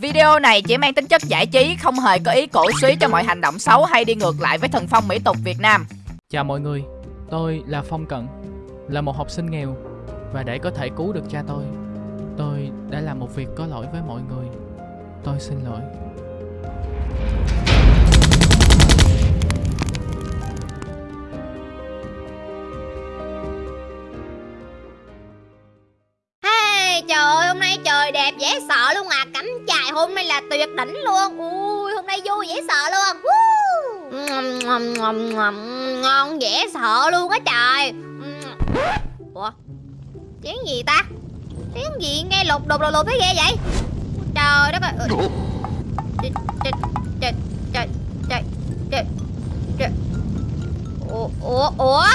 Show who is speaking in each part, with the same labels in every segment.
Speaker 1: Video này chỉ mang tính chất giải trí, không hề có ý cổ suý cho mọi hành động xấu hay đi ngược lại với thần phong mỹ tục Việt Nam.
Speaker 2: Chào mọi người, tôi là Phong Cận, là một học sinh nghèo và để có thể cứu được cha tôi, tôi đã làm một việc có lỗi với mọi người. Tôi xin lỗi.
Speaker 3: Trời ơi, hôm nay trời đẹp dễ sợ luôn à. Cắm chài hôm nay là tuyệt đỉnh luôn. Ui, hôm nay vui dễ sợ luôn. Woo. Ngon dễ sợ luôn á trời. Ủa, tiếng gì ta? Tiếng gì nghe lục đục lục lục cái ghê vậy? Trời đất ơi. Trời, trời, trời, trời, trời, trời, trời. Ủa, ủa, ủa?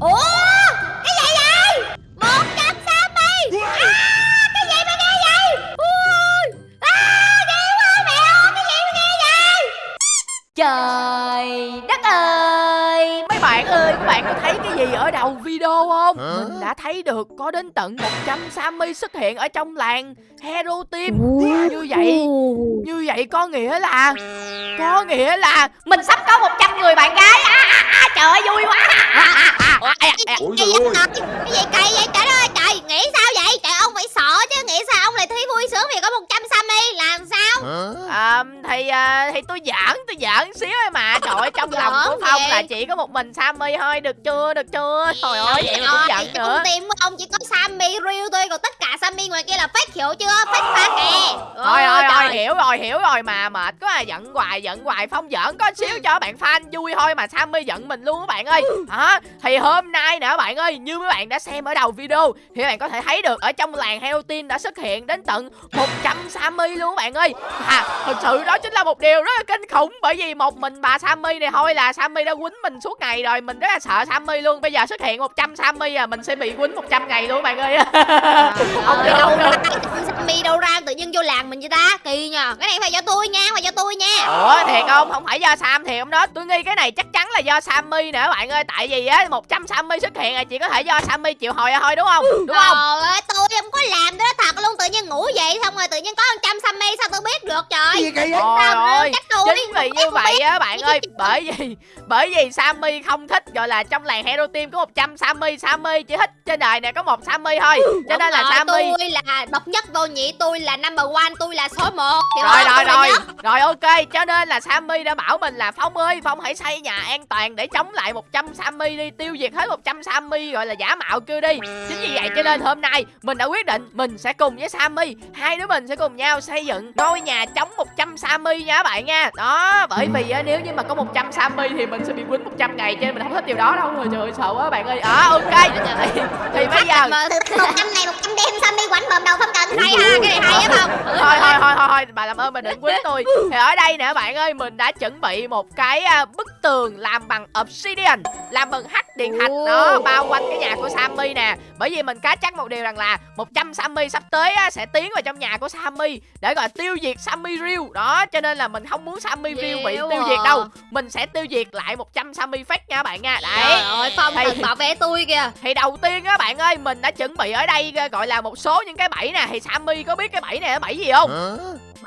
Speaker 3: Ủa?
Speaker 1: Trời đất ơi! Mấy bạn ơi, các bạn có thấy cái gì ở đầu video không? Mình đã thấy được có đến tận 100 Sammy xuất hiện ở trong làng Hero Team. Như vậy, như vậy có nghĩa là Có nghĩa là
Speaker 3: Mình sắp có 100 người bạn gái. À, à, à, Trời ơi vui quá. À, à, à, à, à, à,
Speaker 4: Ôi
Speaker 3: cái gì kỳ vậy trời ơi trời? Nghĩ sao vậy? Trời ông phải sợ chứ Nghĩ sao ông lại thấy vui sướng vì có 100 Sammy Làm sao?
Speaker 1: À, Thì à, thì tôi giỡn, tôi giỡn xíu thôi mà. Trời ơi, trong lòng của Phong là chỉ có một mình Sammy thôi. Được chưa, được chưa? Trời ơi, vậy mà cũng giận nữa.
Speaker 3: team của ông chỉ có Sammy real thôi Còn tất cả Sammy ngoài kia là fake hiểu chưa? Fake pha kè
Speaker 1: Thôi thôi thôi
Speaker 3: trời.
Speaker 1: hiểu rồi hiểu rồi mà mệt quá à. Giận hoài giận hoài. Phong giỡn có xíu cho bạn fan vui thôi mà Sammy giận mình luôn các bạn ơi. Hả? Thì hôm nay nè bạn ơi như mấy bạn đã xem ở đầu video thì các bạn có thể thấy được ở trong làng Hero Team đã xuất hiện đến tận 100 Sammy luôn các bạn ơi. À, thật sự đó chính là một điều rất là kinh khủng bởi vì một mình bà Sammy này thôi là Sammy đã quýnh mình suốt ngày rồi mình rất là sợ Sammy luôn. Bây giờ xuất hiện 100 Sammy à mình sẽ bị quýnh 100 ngày luôn các bạn ơi.
Speaker 3: Ông
Speaker 1: Trời
Speaker 3: đâu
Speaker 1: ơi.
Speaker 3: ra Sammy đâu ra tự nhiên vô làng mình vậy ta? Kỳ nhờ. Cái này phải do tôi nha Phải do tôi nha.
Speaker 1: Ủa thiệt không? Không phải do Sam thiệt không đó. Tôi nghi cái này chắc chắn là do Sammy nè các bạn ơi. Tại vì á 100 Sammy xuất hiện là chỉ có thể do Sammy chịu hồi thôi đúng không? Đúng không?
Speaker 3: Trời ơi tôi không làm cái đó thật luôn Tự nhiên ngủ dậy xong rồi tự nhiên có 100 Sammy Sao tôi biết được trời.
Speaker 4: Cái gì kỳ vậy?
Speaker 1: Trời
Speaker 3: Sao
Speaker 1: ơi
Speaker 3: chắc tôi
Speaker 1: Chính vì như vậy á bạn ơi Bởi vì bởi vì Sammy không thích Gọi là trong làng Hero Team có 100 Sammy Sammy chỉ thích trên đời này có một Sammy thôi. Cho nên là Sammy
Speaker 3: Tôi là độc nhất vô nhị Tôi là number one Tôi là số 1
Speaker 1: rồi rồi rồi. rồi ok. Cho nên là Sammy đã bảo mình là Phong ơi Phong hãy xây nhà an toàn để chống lại 100 Sammy đi tiêu diệt hết 100 Sammy gọi là giả mạo kia đi. Chính vì vậy cho nên hôm nay mình đã quyết định mình sẽ cùng với Sammy. Hai đứa mình sẽ cùng nhau xây dựng ngôi nhà chống 100 Sammy nha các bạn nha. Đó bởi vì á, nếu như mà có 100 Sammy thì mình sẽ bị quýnh 100 ngày cho nên mình không thích điều đó đâu. Rồi trời ơi, sợ quá bạn ơi. À ok. Thì, thì bây giờ
Speaker 3: một trăm này một trăm đêm Sammy quánh bầm đầu không cần. Hay ha Cái này hay á không?
Speaker 1: Thôi thôi thôi thôi thôi. Bà làm ơn bà đừng quýnh tôi. Thì ở đây nè bạn ơi mình đã chuẩn bị một cái à, bức tường làm bằng obsidian làm bằng hắc điện thạch đó bao quanh cái nhà của Sammy nè. Bởi vì mình cá chắc một điều rằng là 100 Sammy sắp tới á, sẽ tiến vào trong nhà của Sammy để gọi tiêu diệt Sammy real đó cho nên là mình không muốn Sammy real bị tiêu diệt đâu. Mình sẽ tiêu diệt lại 100 Sammy fake nha bạn nha.
Speaker 3: Trời
Speaker 1: đấy
Speaker 3: ơi Phong
Speaker 1: Thì-
Speaker 3: từng bảo vệ tôi kìa.
Speaker 1: thì đầu tiên á bạn ơi mình đã chuẩn bị ở đây gọi là một số những cái bẫy nè. Thì Sammy có biết cái bẫy này là bẫy gì không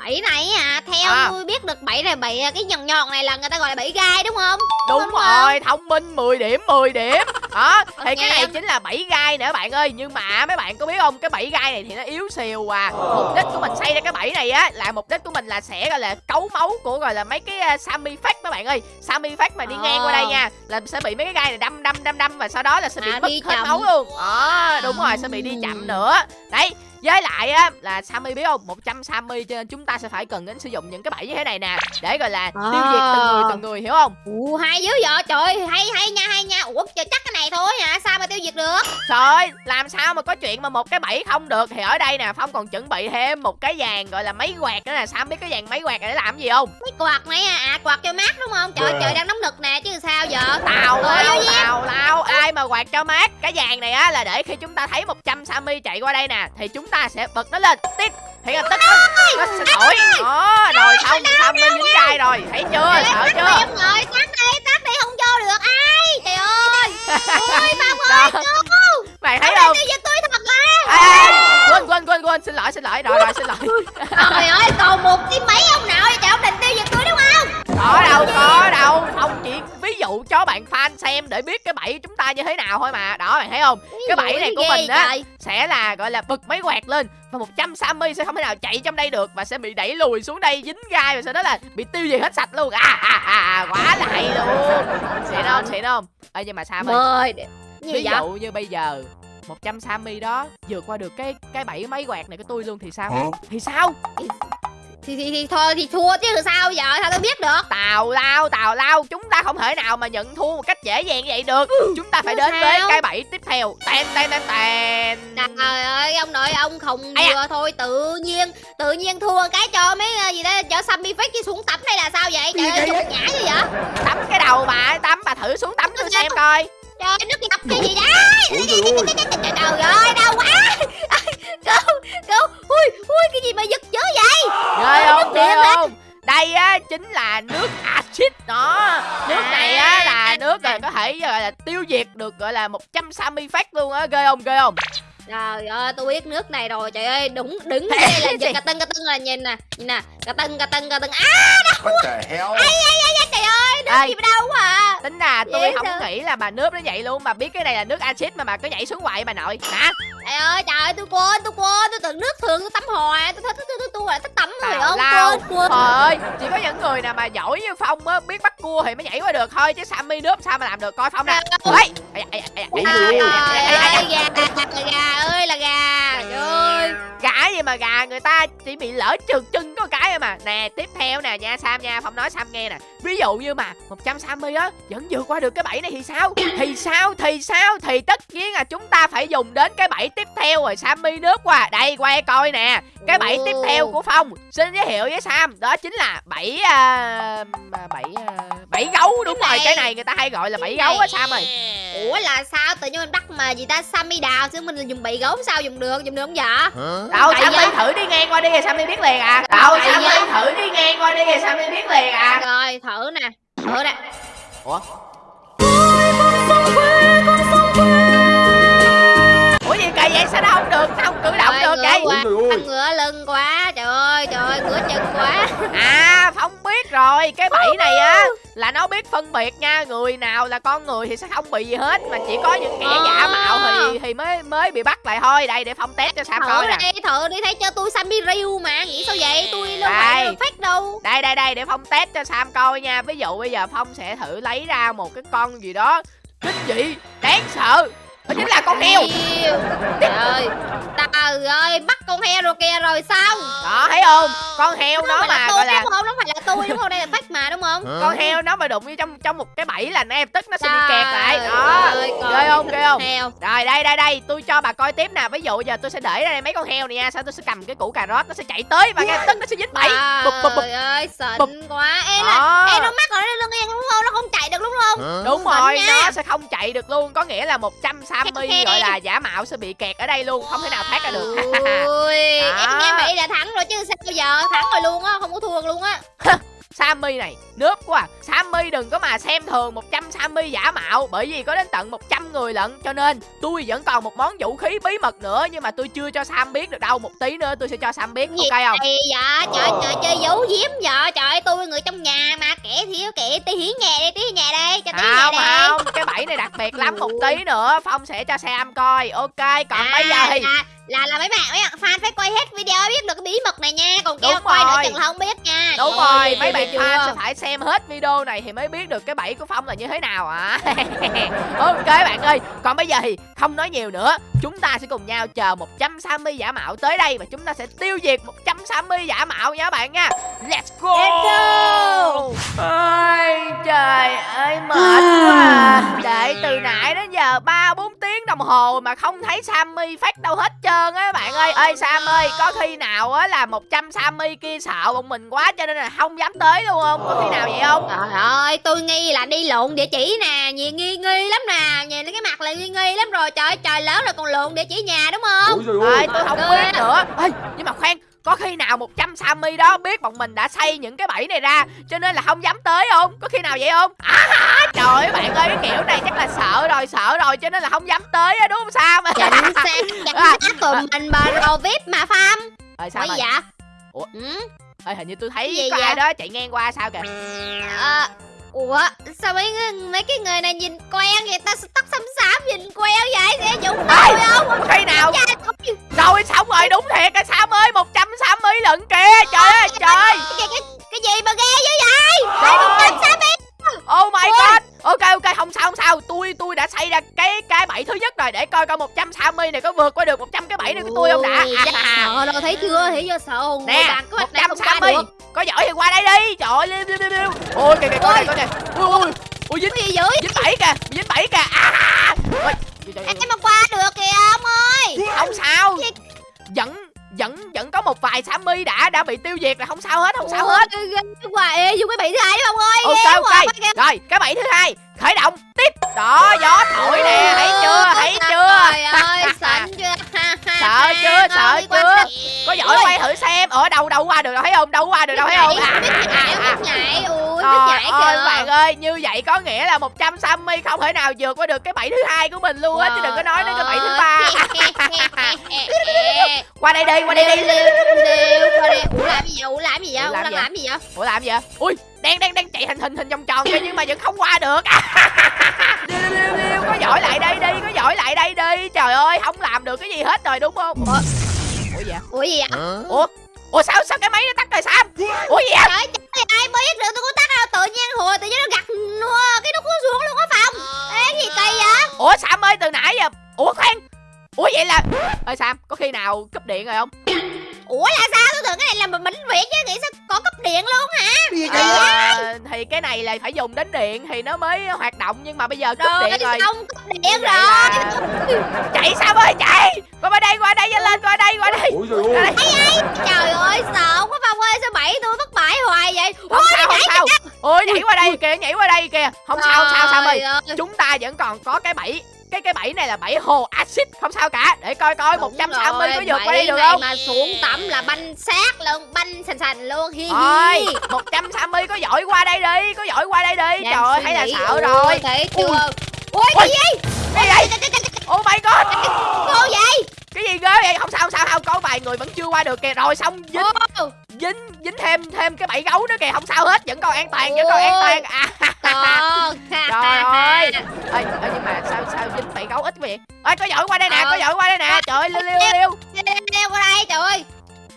Speaker 3: Bẫy này à Theo
Speaker 1: À.
Speaker 3: tôi biết được bẫy này bẫy cái nhọn nhọn này là người ta gọi là bẫy gai đúng không?
Speaker 1: Đúng
Speaker 3: Đúng
Speaker 1: rồi, thông minh 10 điểm, 10 điểm. Đó, thì
Speaker 3: Ok
Speaker 1: cái này chính là bẫy gai nữa bạn ơi. Nhưng mà mấy bạn có biết không, cái bẫy gai này thì nó yếu xìu à. Mục đích của mình xây ra cái bẫy này á Là mục đích của mình là sẽ gọi là cấu máu của gọi là mấy cái uh, Sammy Fact mấy bạn ơi. Sammy Fact mà đi ngang qua đây
Speaker 3: Ờ.
Speaker 1: nha Là sẽ bị mấy cái gai này đâm đâm đâm đâm Và sau đó là sẽ bị
Speaker 3: À,
Speaker 1: mất hết máu luôn. Đó, đúng rồi, sẽ bị đi chậm nữa. Đấy, với lại á là Sammy biết không? 100 Sammy cho nên chúng ta sẽ phải cần đến sử dụng những cái bẫy như thế này nè. Để gọi là tiêu diệt từng người từng người hiểu không?
Speaker 3: Ủa hay dữ vậy? Trời hay hay nha hay nha. Ủa trời, chắc cái này thôi hả? Sao mà tiêu diệt được?
Speaker 1: Trời ơi, làm sao mà có chuyện mà một cái bẫy không được? Thì ở đây nè, Phong còn chuẩn bị thêm một cái dàn gọi là máy quạt nữa nè. Sam biết cái dàn máy quạt này để làm gì không?
Speaker 3: Cái quạt này à, à quạt cho mát đúng không? Trời trời đang nóng nực nè chứ sao giờ?
Speaker 1: Tào lao, tào lao. Ai mà quạt cho mát? Cái dàn này á là để khi chúng ta thấy 100 Sammy chạy qua đây nè Thì chúng ta sẽ bật nó lên. Tít Thì lập tức nó, nó sẽ thổi Đó, rồi xong Sammy dính gai rồi. Thấy chưa, sợ chưa?
Speaker 3: rồi tắt đi tắt đi không vô được ai. Trời ơi. Ôi ơi cứu
Speaker 1: Mày thấy
Speaker 3: Ông
Speaker 1: không?
Speaker 3: diệt tôi thật là
Speaker 1: quên quên quên quên xin lỗi xin lỗi. Rồi rồi xin lỗi.
Speaker 3: Trời ơi còn một tí mấy ông nào vậy? Trời ông định tiêu diệt tôi đúng không?
Speaker 1: Có đâu có đâu dụ cho bạn fan xem để biết cái bẫy chúng ta như thế nào thôi mà. Đó bạn thấy không? Cái bẫy này của mình á
Speaker 3: trời.
Speaker 1: sẽ là gọi là bật máy quẹt lên và 100 Sammy sẽ không thể nào chạy trong đây được và sẽ bị đẩy lùi xuống đây dính gai và sau đó là bị tiêu diệt hết sạch luôn. À, à, à, à quá là hay luôn. Xịn không? Xịn không? Ê nhưng mà sao ơi ví
Speaker 3: vậy
Speaker 1: dụ như bây giờ 100 Sammy đó vượt qua được cái cái bẫy máy quẹt này của tôi luôn thì sao? Thì sao
Speaker 3: thì, thì, thì thôi thì thua chứ sao giờ? Sao tôi biết được?
Speaker 1: Tào lao tào lao chúng ta không thể nào mà nhận thua một cách dễ dàng như vậy được. Chúng ta phải
Speaker 3: Sao?
Speaker 1: đến với cái bẫy tiếp theo. Tèn tèn tèn tèn
Speaker 3: trời ơi ông nội ông không vừa thôi tự nhiên tự nhiên thua cái cho mấy ờ, gì đó cho Sammy fake chứ xuống tắm đây là sao vậy? Trời ơi nhục nhã như vậy?
Speaker 1: Tắm cái đầu bà tắm bà thử xuống tắm tôi xem coi.
Speaker 3: Trời nước ngập cái gì đó trời ơi. đau quá. Cứu cứu. Ui ui cái gì mà giật
Speaker 1: ghê không ghê không đây á chính là nước axit đó nước này á là nước rồi có thể gọi là tiêu diệt được gọi là 100 Sammy phát luôn á ghê không ghê không
Speaker 3: Trời ơi, tôi biết nước này rồi. Trời ơi, đúng đứng đây là giật cà tưng cà tưng là nhìn nè. Nhìn nè, cà tưng cà tưng cà tưng. À,
Speaker 4: What the hell?
Speaker 3: trời ơi, nước
Speaker 1: Ê.
Speaker 3: gì mà đau quá à.
Speaker 1: tính là tôi không nghĩ là bà nước nó vậy luôn bà biết cái này là nước axit mà bà cứ nhảy xuống hoài bà nội hả
Speaker 3: Trời ơi, trời ơi, tôi quên, tôi quên, tôi tưởng nước thường tôi tắm hoài. Tôi thích tôi tôi tôi là thích tắm không
Speaker 1: lao
Speaker 3: quên quên.
Speaker 1: Trời ơi, chỉ có những người nào mà giỏi như Phong á, biết bắt cua thì mới nhảy qua được thôi Chứ Sammy nước sao mà làm được, coi Phong nè
Speaker 3: ơi, là gà ơi là
Speaker 1: gì mà gà người ta chỉ bị lỡ trượt chân có cái mà. Nè, tiếp theo nè nha Sam nha, Phong nói Sam nghe nè. Ví dụ như mà 100 Sammy á, vẫn vượt qua được cái bẫy này thì sao? Thì sao, thì sao, thì tất nhiên là chúng ta phải dùng đến cái bẫy tiếp theo rồi Sammy nước qua. Đây, quay coi nè. Cái bẫy tiếp theo của Phong Xin giới thiệu với Sam Đó chính là bẫy à, bẫy à, bẫy gấu. Đúng rồi Cái này người ta hay gọi là bẫy gấu á Sam ơi
Speaker 3: Ủa là sao? Tự nhiên mình bắt mà gì ta? Sammy đào chứ mình dùng bị gấu sao dùng được? Dùng được không dạ
Speaker 1: Đâu Sammy
Speaker 3: sao?
Speaker 1: thử đi ngang qua đi rồi Sammy biết liền à. Đâu Sammy thử đi ngang qua đi rồi Sammy biết liền à.
Speaker 3: Rồi thử nè thử nè.
Speaker 1: Ủa? Ủa gì kỳ vậy? Sao nó không được? Sao không cử động
Speaker 3: Trời,
Speaker 1: được
Speaker 3: ngửa
Speaker 1: vậy?
Speaker 3: quá,
Speaker 4: Ôi
Speaker 3: thằng ngựa lưng quá trời ơi trời ơi ngửa chân quá.
Speaker 1: À Phong biết rồi Cái bẫy này á Là nó biết phân biệt nha Người nào là con người thì sẽ không bị gì hết Mà chỉ có những kẻ giả mạo thì thì mới mới bị bắt lại thôi. Đây để Phong test cho Sam coi nè.
Speaker 3: đi thử đi thấy cho tôi Sammy Ryu mà nghĩ sao vậy? Tôi đâu phải fake đâu.
Speaker 1: Đây đây đây để Phong test cho Sam coi nha. Ví dụ bây giờ Phong sẽ thử lấy ra một cái con gì đó. Kinh dị Đáng sợ Đó chính là con heo.
Speaker 3: Trời ơi trời ơi bắt con heo rồi kìa rồi sao?
Speaker 1: Đó thấy không? Con heo
Speaker 3: là
Speaker 1: mà
Speaker 3: tôi
Speaker 1: gọi là
Speaker 3: đúng không nó phải là tôi đúng không? Đây là fake mà đúng không?
Speaker 1: Con heo nó mà đụng vô trong trong một cái bẫy là ngay lập tức nó sẽ bị kẹt lại. Đó.
Speaker 3: ơi, coi
Speaker 1: Ghê không? Ghê không?
Speaker 3: heo.
Speaker 1: Rồi đây đây đây. Tôi cho bà coi tiếp nè. Ví dụ giờ tôi sẽ để đây mấy con heo này nha. Sau tôi sẽ cầm cái củ cà rốt Nó sẽ chạy tới và ngay lập tức nó sẽ dính bẫy.
Speaker 3: Trời ơi xịn quá. Ê
Speaker 1: Đó.
Speaker 3: là ê nó mắc rồi nó lưng ngang đúng không nó không đúng không
Speaker 1: Đúng
Speaker 3: Xịn
Speaker 1: rồi,
Speaker 3: nha.
Speaker 1: nó sẽ không chạy được luôn. Có nghĩa là 100 Sammy gọi là giả mạo sẽ bị kẹt ở đây luôn Không thể nào thoát ra được.
Speaker 3: Ui em nghe vậy là thắng rồi chứ sao bây giờ thắng rồi luôn á không có thua luôn á
Speaker 1: Sammy này, nước quá à. Sammy đừng có mà xem thường 100 Sammy giả mạo Bởi vì có đến tận 100 người lận. Cho nên tôi vẫn còn một món vũ khí bí mật nữa Nhưng mà tôi chưa cho Sam biết được đâu. Một tí nữa tôi sẽ cho Sam biết,
Speaker 3: Gì
Speaker 1: ok không?
Speaker 3: Dạ trời trời chơi giấu giếm vợ trời ơi, tôi người trong nhà mà kẻ thiếu kẻ tí hiến nhà đây tí nhà đây cho tí nhà
Speaker 1: Không
Speaker 3: đây.
Speaker 1: không, cái bẫy này đặc biệt lắm. Một tí nữa Phong sẽ cho Sam coi. Ok, còn bây giờ thì
Speaker 3: là, là là mấy bạn mấy bạn fan phải quay hết video mới biết được cái bí mật này nha còn kêu quay nữa chừng là không biết nha
Speaker 1: Đúng
Speaker 3: Trời ơi,
Speaker 1: rồi, mấy bạn
Speaker 3: chưa?
Speaker 1: fan sẽ phải xem hết video này thì mới biết được cái bẫy của Phong là như thế nào ạ. ok bạn ơi, còn bây giờ thì không nói nhiều nữa. Chúng ta sẽ cùng nhau chờ 100 Sammy giả mạo tới đây và chúng ta sẽ tiêu diệt 100 Sammy giả mạo nha bạn nha. Let's go!
Speaker 3: Let's go!
Speaker 1: Ôi, trời ơi mệt quá à. Đợi từ nãy đến giờ 3 4 tiếng đồng hồ mà không thấy Sammy phát đâu hết trơn á bạn ơi. Ơi Sam ơi, có khi nào á là 100 Sammy kia sợ bọn mình quá cho nên là không dám tới luôn không? Có khi nào vậy không?
Speaker 3: Trời ơi, tôi nghi là đi lộn địa chỉ nè, nghi nghi nghi lắm nè, nhìn cái mặt là nghi nghi lắm rồi, trời ơi, trời lớn rồi còn lộn địa chỉ nhà đúng không?
Speaker 4: Ôi trời
Speaker 1: Ơi, tôi không biết nữa. Ê, nhưng mà khoan, có khi nào 100 Sammy đó biết bọn mình đã xây những cái bẫy này ra cho nên là không dám tới không? Có khi nào vậy không? À, trời ơi bạn ơi, cái kiểu này chắc là sợ rồi, sợ rồi cho nên là không dám tới á đúng không Sam?
Speaker 3: Chính xác, chính xác tụi mình bà rồ vip mà Pham
Speaker 1: Ơi sao
Speaker 3: vậy
Speaker 1: Ủa?
Speaker 3: ừ?
Speaker 1: Ê, hình như tôi
Speaker 3: Cái
Speaker 1: thấy
Speaker 3: gì
Speaker 1: có
Speaker 3: vậy?
Speaker 1: ai đó chạy ngang qua sao kìa
Speaker 3: à, ủa sao mấy mấy cái người này nhìn quen vậy ta? Tóc xăm xám nhìn quen vậy? Sẽ
Speaker 1: Ê,
Speaker 3: tôi không?
Speaker 1: khi nào? Rồi xong rồi đúng thiệt á Sam ơi 160 lần kìa. Trời ơi trời.
Speaker 3: cái, cái, cái gì mà ghê dữ vậy? Một trăm sáu mươi
Speaker 1: Oh my god Ok ok không sao không sao. Tôi tôi đã xây ra cái cái bẫy thứ nhất rồi. Để coi coi 160 này có vượt qua được 100 cái bẫy này của tôi không đã.
Speaker 3: Ui, chắc
Speaker 1: à,
Speaker 3: sợ đâu. Thấy chưa? Thấy chưa? Sợ hồn
Speaker 1: Nè
Speaker 3: không qua
Speaker 1: 160
Speaker 3: được.
Speaker 1: Có giỏi thì qua đây đi. Trời ơi liêu liêu liêu liêu Ôi kìa kìa con này con này Ui ui Ui dính
Speaker 3: gì dữ
Speaker 1: dính bẫy kìa dính bẫy kìa. À, Ôi, trời, trời, trời.
Speaker 3: em mà qua
Speaker 1: vài Sammy đã đã bị tiêu diệt là không sao hết không sao hết.
Speaker 3: quá ê dùng cái bị thứ hai đi ông ơi
Speaker 1: ok ok. rồi cái bẫy thứ hai khởi động tiếp. Đó gió thổi nè thấy chưa thấy chưa?
Speaker 3: Trời ơi, xịn chưa?
Speaker 1: Sợ chưa, sợ chưa? có giỏi quay thử xem. Ở đâu đâu qua được đâu thấy không? Đâu qua được đâu thấy không? à, à, à. Trời ơi bạn ơi như vậy có nghĩa là 100 Sammy không thể nào vượt qua được cái bẫy thứ hai của mình luôn á chứ đừng có nói đến cái bẫy thứ ba. qua đây đi qua đây đi
Speaker 3: gì vậy? Ủa làm gì vậy?
Speaker 1: Ủa,
Speaker 3: Ủa
Speaker 1: làm
Speaker 3: đang
Speaker 1: gì?
Speaker 3: làm gì vậy?
Speaker 1: ủa làm gì vậy ui đang đang đang chạy hình hình hình vòng tròn kia nhưng mà vẫn không qua được Liêu, liêu, liêu, liêu, có giỏi lại đây đi có giỏi lại đây đi trời ơi không làm được cái gì hết rồi đúng không ủa ủa gì vậy
Speaker 3: Ủa gì vậy?
Speaker 1: ủa ủa sao sao cái máy nó tắt rồi sam ủa gì vậy
Speaker 3: Trời trời ai biết được tôi có tắt đâu tự nhiên hồi tự nhiên nó gặt cái nó cuốn xuống luôn á phòng. Ê gì kỳ vậy?
Speaker 1: ủa sam ơi từ nãy giờ ủa khoan ủa vậy là ơi sam có khi nào cúp điện rồi không
Speaker 3: Ủa là sao? Tôi tưởng cái này là mình bệnh viện chứ nghĩ sao có cấp điện luôn hả?
Speaker 1: Ờ, thì cái này là phải dùng đến điện thì nó mới hoạt động nhưng mà bây giờ cúp
Speaker 3: Rồi
Speaker 1: điện rồi.
Speaker 3: xong cấp điện
Speaker 1: Vậy
Speaker 3: rồi.
Speaker 1: là- chạy sam ơi chạy? Qua bên đây qua đây nhanh lên qua đây qua đây.
Speaker 4: Ôi trời ơi
Speaker 3: Trời ơi sợ quá Phong ơi sao bẫy tôi bất bại hoài vậy?
Speaker 1: không sao không sao. ôi nhảy qua đây kìa nhảy qua đây kìa. Không sao không sao
Speaker 3: Trời ơi.
Speaker 1: chúng ta vẫn còn có cái bẫy cái cái bẫy này là bẫy hồ axit không sao cả để coi coi
Speaker 3: Đúng
Speaker 1: 160 có
Speaker 3: rồi,
Speaker 1: vượt qua đây
Speaker 3: bẫy
Speaker 1: được không
Speaker 3: mà xuống tắm là banh xác luôn banh sành sành luôn hi hi
Speaker 1: 160 có giỏi qua đây đi, có giỏi qua đây đi.
Speaker 3: Đang
Speaker 1: Trời ơi, thấy là sợ rồi.
Speaker 3: thấy chưa
Speaker 1: Ui.
Speaker 3: cái gì
Speaker 1: Cái gì?
Speaker 3: Trời,
Speaker 1: Oh my god.
Speaker 3: Vậy?
Speaker 1: Không sao không sao không, có vài người vẫn chưa qua được kìa. Rồi xong dính dính dính thêm thêm cái bẫy gấu nữa kìa, không sao hết, vẫn còn an toàn, vẫn còn an toàn. À.
Speaker 3: Trời
Speaker 1: ơi. Ê, ê, nhưng mà sao sao dính bẫy gấu ít vậy? Ê, có giỏi qua đây nè,
Speaker 3: Ờ.
Speaker 1: có giỏi qua đây nè. Trời ơi, liêu liêu liêu.
Speaker 3: Leo qua đây trời ơi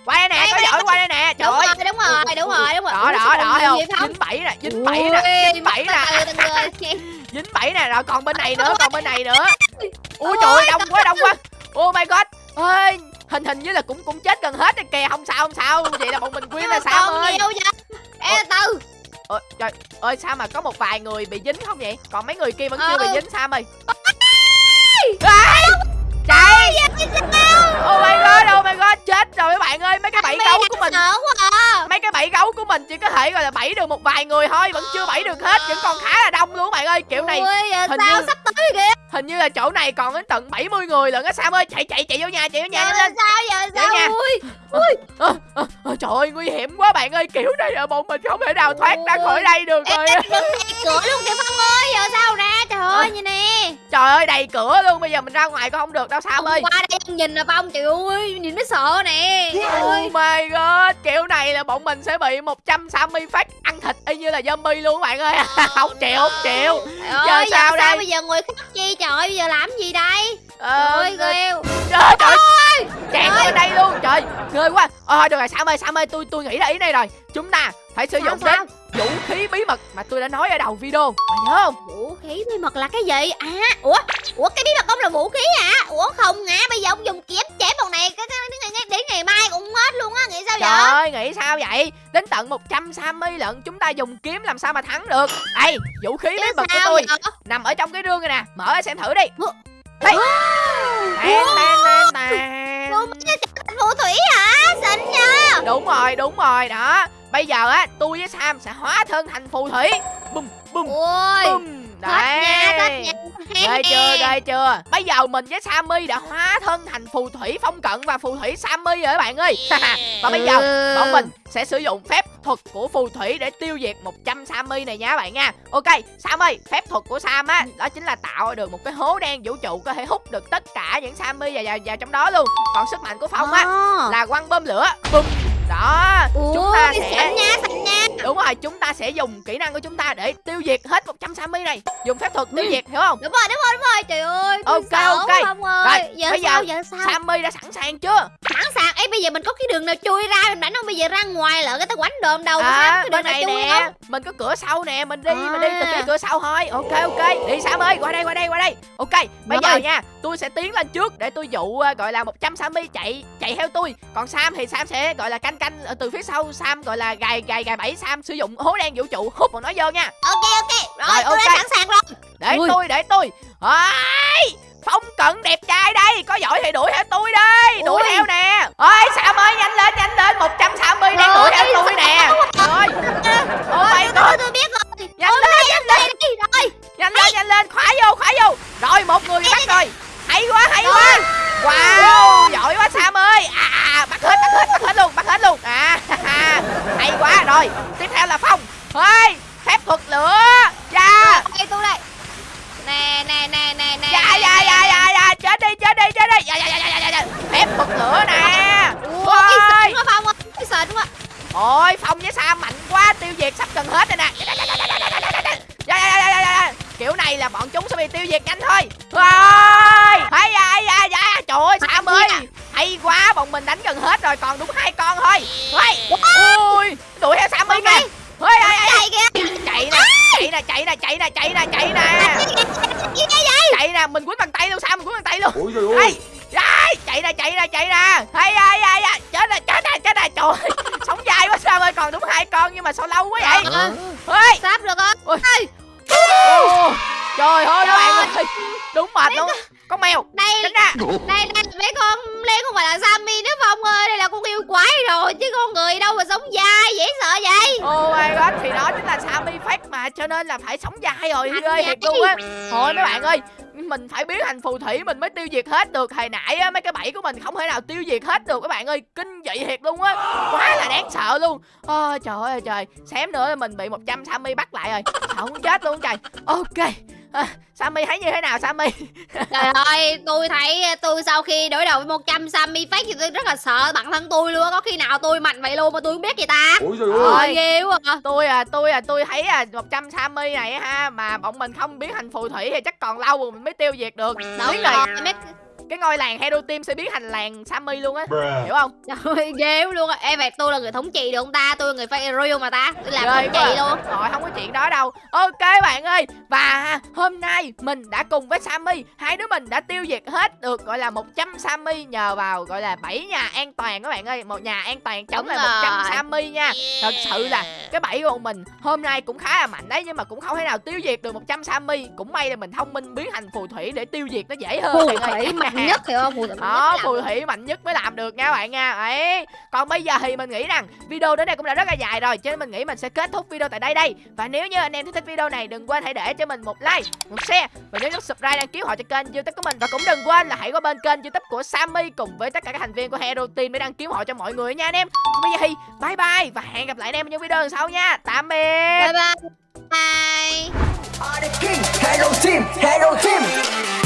Speaker 1: Qua đây nè, có giỏi qua đây nè. Trời
Speaker 3: đúng
Speaker 1: ơi.
Speaker 3: rồi đúng rồi đúng rồi đúng rồi
Speaker 1: Đó đó đó không? Dính bẫy nè, dính bẫy nè, dính bẫy nè. dính bẫy nè rồi còn bên này nữa còn bên này nữa ui trời ơi đông quá đông quá oh my god ơi hình hình như là cũng cũng chết gần hết rồi kìa. Không sao không sao. Vậy là bọn mình quyên là sao ơi.
Speaker 3: nhiều vậy? Ê từ
Speaker 1: Ôi, trời. Ơi sao mà có một vài người bị dính không vậy? Còn mấy người kia vẫn chưa
Speaker 3: Ừ.
Speaker 1: bị dính sao ơi. Ê, chạy! oh my god oh my god chết rồi mấy bạn ơi. Mấy cái bẫy gấu của mình.
Speaker 3: à.
Speaker 1: Mấy cái bẫy gấu của mình chỉ có thể gọi là bẫy được một vài người thôi. Vẫn chưa bẫy được hết. Vẫn còn khá là đông luôn bạn ơi. Kiểu này
Speaker 3: Ui, giờ
Speaker 1: hình
Speaker 3: sao
Speaker 1: như-
Speaker 3: sắp tới kìa
Speaker 1: hình như là chỗ này còn đến tận 70 người lận á. Sam ơi chạy chạy chạy vô nhà chạy vô nhà.
Speaker 3: Giờ
Speaker 1: lên.
Speaker 3: sao giờ
Speaker 1: Vậy nha.
Speaker 3: sao ui
Speaker 1: Ờ, ờ, ờ, trời ơi nguy hiểm quá bạn ơi. Kiểu này là bọn mình không thể nào thoát ra khỏi đây được rồi.
Speaker 3: cửa luôn kìa Phong ơi Giờ sao ra trời ơi
Speaker 1: đầy cửa luôn bây giờ mình ra ngoài có không được đâu
Speaker 3: Ông
Speaker 1: ơi?
Speaker 3: qua đây em nhìn là Phong trời ơi Nhìn nó sợ nè.
Speaker 1: Oh my god kiểu này là bọn mình sẽ bị 160 phát ăn thịt y như là zombie luôn bạn ơi. Không chịu không chịu.
Speaker 3: Trời
Speaker 1: Giờ
Speaker 3: ơi,
Speaker 1: sao
Speaker 3: giờ
Speaker 1: đây?
Speaker 3: sao bây giờ người khác chi trời ơi, bây giờ làm gì đây?
Speaker 1: Ờ,
Speaker 3: Ôi ghê
Speaker 1: trời trời chạy
Speaker 3: Trời.
Speaker 1: qua đây luôn. Trời ghê quá. Ờ được rồi Sam ơi Sam ơi tôi tôi nghĩ ra ý này rồi. Chúng ta phải sử
Speaker 3: Sao,
Speaker 1: dụng
Speaker 3: sao?
Speaker 1: đến vũ khí bí mật mà tôi đã nói ở đầu video mày nhớ không
Speaker 3: Vũ khí bí mật là cái gì à Ủa Ủa cái bí mật ông là vũ khí hả Ủa không hả Bây giờ ông dùng kiếm chém bọn này cái, cái, cái, cái, Đến ngày mai cũng hết luôn á Nghĩ sao
Speaker 1: Trời
Speaker 3: vậy
Speaker 1: ơi, nghĩ sao vậy? Đến tận 100 Sammy lận chúng ta dùng kiếm làm sao mà thắng được Đây, vũ khí bí mật của tôi
Speaker 3: vậy?
Speaker 1: nằm ở trong cái rương này nè Mở ra xem thử đi? Đây
Speaker 3: Wow.
Speaker 1: Tàn, tàn, tàn, tàn.
Speaker 3: Phù thủy hả? Xịn nha.
Speaker 1: Đúng rồi, đúng rồi, đó. Bây giờ á, tôi với Sam sẽ hóa thân thành phù thủy. Bum, bum,
Speaker 3: Ôi
Speaker 1: bum
Speaker 3: Thích nha
Speaker 1: Đấy.
Speaker 3: thích nha
Speaker 1: Ghê chưa, ghê chưa. Bây giờ mình với Sammy đã hóa thân thành phù thủy phong cận và phù thủy Sammy rồi các bạn ơi. Và bây giờ
Speaker 3: Ừ.
Speaker 1: bọn mình sẽ sử dụng phép thuật của phù thủy để tiêu diệt 100 Sammy này nha các bạn nha. Ok Sam ơi phép thuật của Sam á đó chính là tạo được một cái hố đen vũ trụ có thể hút được tất cả những Sammy vào, vào, vào trong đó luôn. Còn sức mạnh của Phong á là quăng bơm lửa. Bum đó chúng ta sẽ
Speaker 3: xịn nha xịn nha
Speaker 1: đúng rồi chúng ta sẽ dùng kỹ năng của chúng ta để tiêu diệt hết 100 Sammy này. Dùng phép thuật tiêu
Speaker 3: Ừ.
Speaker 1: diệt hiểu không?
Speaker 3: Đúng rồi đúng rồi đúng rồi. Trời ơi
Speaker 1: Ok, ok.
Speaker 3: Phong ơi.
Speaker 1: Rồi,
Speaker 3: giờ
Speaker 1: bây giờ
Speaker 3: sao giờ sao?
Speaker 1: Sammy đã sẵn sàng chưa?
Speaker 3: Sẵn sàng. Ấy bây giờ mình có cái đường nào chui ra? Mình đánh không bây giờ ra ngoài lỡ cái tao quánh đồm đầu à,
Speaker 1: à,
Speaker 3: cái đường
Speaker 1: bên
Speaker 3: nào
Speaker 1: này
Speaker 3: chui
Speaker 1: nè.
Speaker 3: không?
Speaker 1: Mình có cửa sau nè mình đi mình đi từ
Speaker 3: À.
Speaker 1: phía cửa sau thôi. Ok ok. Đi Sam ơi qua đây qua đây qua đây. Ok bây
Speaker 3: Rồi.
Speaker 1: giờ nha tôi sẽ tiến lên trước để tôi dụ ờ, gọi là 100 Sammy chạy chạy theo tôi. Còn Sam thì Sam sẽ gọi là canh canh ở từ phía sau. Sam gọi là gài gài gài bẫy. Sam sử dụng hố đen vũ trụ hút bọn nó vô nha.
Speaker 3: Ok ok. Rồi,
Speaker 1: Rồi,
Speaker 3: tôi
Speaker 1: ok.
Speaker 3: đã sẵn sàng rồi.
Speaker 1: Để
Speaker 3: Ui.
Speaker 1: tôi để tôi. Ôi, phong cận đẹp trai đây. Có giỏi thì đuổi theo tôi đi. Đuổi
Speaker 3: Ui.
Speaker 1: theo nè. Ôi Sam ơi nhanh lên nhanh lên. 100 Sammy đang
Speaker 3: Rồi,
Speaker 1: đuổi theo tôi nè. Rồi. My
Speaker 3: tôi, tôi, biết rồi.
Speaker 1: Nhanh
Speaker 3: Ôi,
Speaker 1: lên nhanh lên.
Speaker 3: rồi.
Speaker 1: Nhanh lên nhanh lên. Khóa vô khóa vô. Rồi một người bắt rồi hay quá hay quá. Wow giỏi quá sam ơi. À, à bắt hết bắt hết bắt hết luôn bắt hết luôn. À hay quá rồi tiếp theo là phong. Ơi
Speaker 3: nè chạy
Speaker 1: nè chạy nè chạy nè chạy nè. Chạy nè
Speaker 3: gì đây vậy?
Speaker 1: Chạy nè mình quýnh bằng tay luôn sam mình quýnh bằng tay luôn?
Speaker 4: Ôi trời ơi.
Speaker 1: Chạy nè chạy nè chạy nè. Hay ai ai ai chết nè chết nè chết nè. Trời ơi, sống dài quá sao ơi còn đúng hai con nhưng mà sao lâu quá vậy? Ơi.
Speaker 3: Sắp được rồi
Speaker 1: Ôi.
Speaker 3: Ê,
Speaker 1: Ô, trời ơi các bạn
Speaker 3: Trời.
Speaker 1: ơi. Đúng mệt luôn con mèo.
Speaker 3: Đây
Speaker 1: tránh ra.
Speaker 3: đây đây. Mấy con lên không phải là Sammy nữa Phong ơi? Đây là con yêu quái rồi chứ con người đâu mà sống dai dễ sợ vậy.
Speaker 1: Oh my god thì đó chính là Sammy Fake mà cho nên là phải sống dài rồi
Speaker 3: Thành
Speaker 1: ghê thiệt luôn á. Thôi mấy bạn ơi mình phải biến thành phù thủy mình mới tiêu diệt hết được. Hồi nãy á mấy cái bẫy của mình không thể nào tiêu diệt hết được các bạn ơi. Kinh dị thiệt luôn á. Quá là đáng sợ luôn. Ôi trời ơi trời. Xém nữa là mình bị 100 Sammy bắt lại rồi. Sợ muốn chết luôn trời. Ok à, Sammy thấy như thế nào Sammy?
Speaker 3: Trời ơi, tôi thấy tôi sau khi đối đầu với 100 Sammy fake thì tôi rất là sợ bản thân tôi luôn á. Có khi nào tôi mạnh vậy luôn mà tôi không biết vậy ta?
Speaker 4: Ôi trời ơi
Speaker 3: ghê quá à.
Speaker 1: tôi à tôi à tôi thấy à 100 Sammy này ha mà bọn mình không biến thành phù thủy thì chắc còn lâu rồi mình mới tiêu diệt được.
Speaker 3: Đúng
Speaker 1: Biết rồi
Speaker 3: rồi,
Speaker 1: cái ngôi làng Hero Team sẽ biến thành làng Sammy luôn á hiểu không
Speaker 3: Trời ơi, ghê luôn á. Ê, vậy tôi là người thống trị được không ta? Tôi là người fake real mà ta. Tôi làm thống trị luôn.
Speaker 1: Rồi không có chuyện đó đâu Ok bạn ơi Và hôm nay mình đã cùng với Sammy Hai đứa mình đã tiêu diệt hết được gọi là 100 Sammy Nhờ vào gọi là 7 nhà an toàn các bạn ơi Một nhà an toàn chống lại 100
Speaker 3: rồi.
Speaker 1: Sammy nha Thật sự là cái bẫy của mình hôm nay cũng khá là mạnh đấy Nhưng mà cũng không thể nào tiêu diệt được 100 Sammy Cũng may là mình thông minh biến thành phù thủy để tiêu diệt nó dễ hơn
Speaker 3: Phù
Speaker 1: bạn ơi.
Speaker 3: Mạnh nhất hiểu không? Phù thủy mạnh
Speaker 1: đó
Speaker 3: nhất
Speaker 1: phù thủy mạnh nhất mới làm được nha bạn nha ấy còn bây giờ thì mình nghĩ rằng video đến đây cũng đã rất là dài rồi cho nên mình nghĩ mình sẽ kết thúc video tại đây đây và nếu như anh em thích video này đừng quên hãy để cho mình một like một share và nhớ nút subscribe đăng ký họ cho kênh youtube của mình và cũng đừng quên là hãy qua bên kênh youtube của Sammy cùng với tất cả các thành viên của Hero Team để đăng ký họ cho mọi người nha anh em còn bây giờ thì bye bye và hẹn gặp lại anh em những video lần sau nha tạm biệt
Speaker 3: Bye bye. Bye.
Speaker 5: Hello Team, Hello Team.